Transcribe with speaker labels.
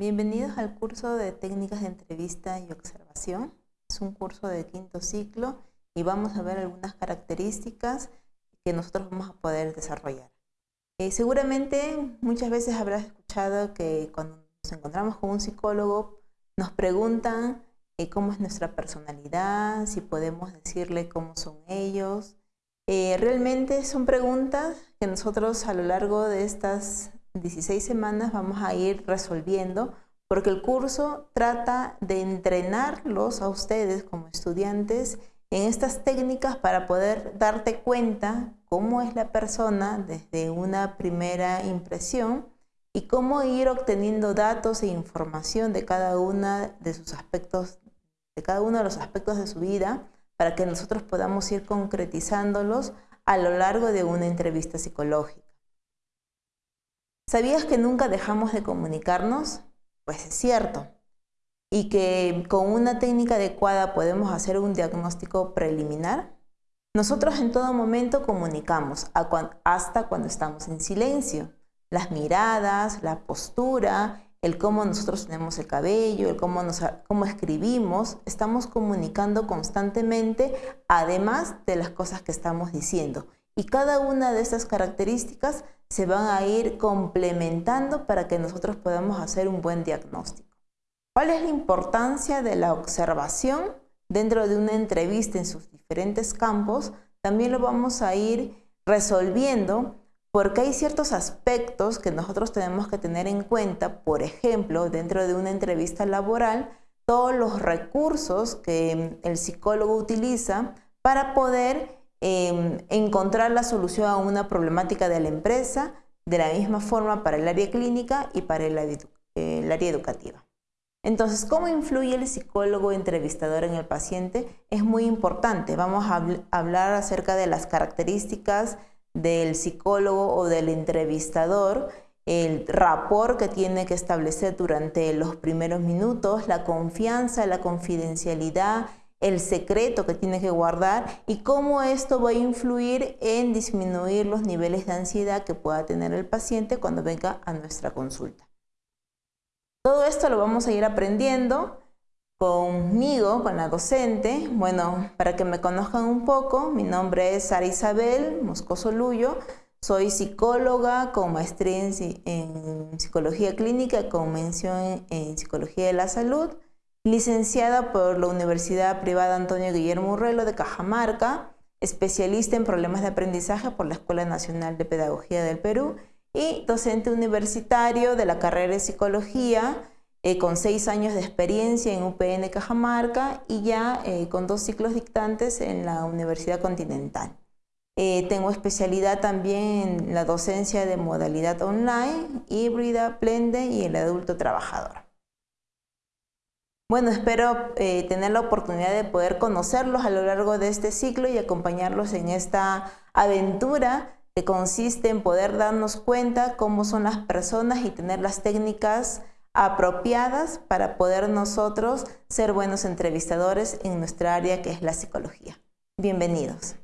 Speaker 1: Bienvenidos al curso de técnicas de entrevista y observación. Es un curso de quinto ciclo y vamos a ver algunas características que nosotros vamos a poder desarrollar. Eh, seguramente muchas veces habrás escuchado que cuando nos encontramos con un psicólogo nos preguntan eh, cómo es nuestra personalidad, si podemos decirle cómo son ellos. Eh, realmente son preguntas que nosotros a lo largo de estas 16 semanas vamos a ir resolviendo porque el curso trata de entrenarlos a ustedes como estudiantes en estas técnicas para poder darte cuenta cómo es la persona desde una primera impresión y cómo ir obteniendo datos e información de cada una de sus aspectos, de cada uno de los aspectos de su vida para que nosotros podamos ir concretizándolos a lo largo de una entrevista psicológica. ¿Sabías que nunca dejamos de comunicarnos? Pues es cierto. Y que con una técnica adecuada podemos hacer un diagnóstico preliminar. Nosotros en todo momento comunicamos, hasta cuando estamos en silencio. Las miradas, la postura, el cómo nosotros tenemos el cabello, el cómo, cómo escribimos, estamos comunicando constantemente, además de las cosas que estamos diciendo. Y cada una de estas características se van a ir complementando para que nosotros podamos hacer un buen diagnóstico. ¿Cuál es la importancia de la observación dentro de una entrevista en sus diferentes campos? También lo vamos a ir resolviendo porque hay ciertos aspectos que nosotros tenemos que tener en cuenta, por ejemplo, dentro de una entrevista laboral, todos los recursos que el psicólogo utiliza para poder Em, encontrar la solución a una problemática de la empresa de la misma forma para el área clínica y para el, área educativa. Entonces, ¿cómo influye el psicólogo entrevistador en el paciente? Es muy importante. Vamos a hablar acerca de las características del psicólogo o del entrevistador, el rapport que tiene que establecer durante los primeros minutos, la confianza, la confidencialidad, el secreto que tiene que guardar y cómo esto va a influir en disminuir los niveles de ansiedad que pueda tener el paciente cuando venga a nuestra consulta. Todo esto lo vamos a ir aprendiendo conmigo, con la docente. Bueno, para que me conozcan un poco, mi nombre es Sara Isabel Moscoso Luyo. Soy psicóloga con maestría en, psicología clínica con mención en psicología de la salud licenciada por la Universidad Privada Antonio Guillermo Urrelo de Cajamarca, especialista en problemas de aprendizaje por la Escuela Nacional de Pedagogía del Perú y docente universitario de la carrera de Psicología eh, con seis años de experiencia en UPN Cajamarca y ya eh, con dos ciclos dictantes en la Universidad Continental. Eh, tengo especialidad también en la docencia de modalidad online, híbrida, plende y el adulto trabajador. Bueno, espero eh, tener la oportunidad de poder conocerlos a lo largo de este ciclo y acompañarlos en esta aventura que consiste en poder darnos cuenta cómo son las personas y tener las técnicas apropiadas para poder nosotros ser buenos entrevistadores en nuestra área que es la psicología. Bienvenidos.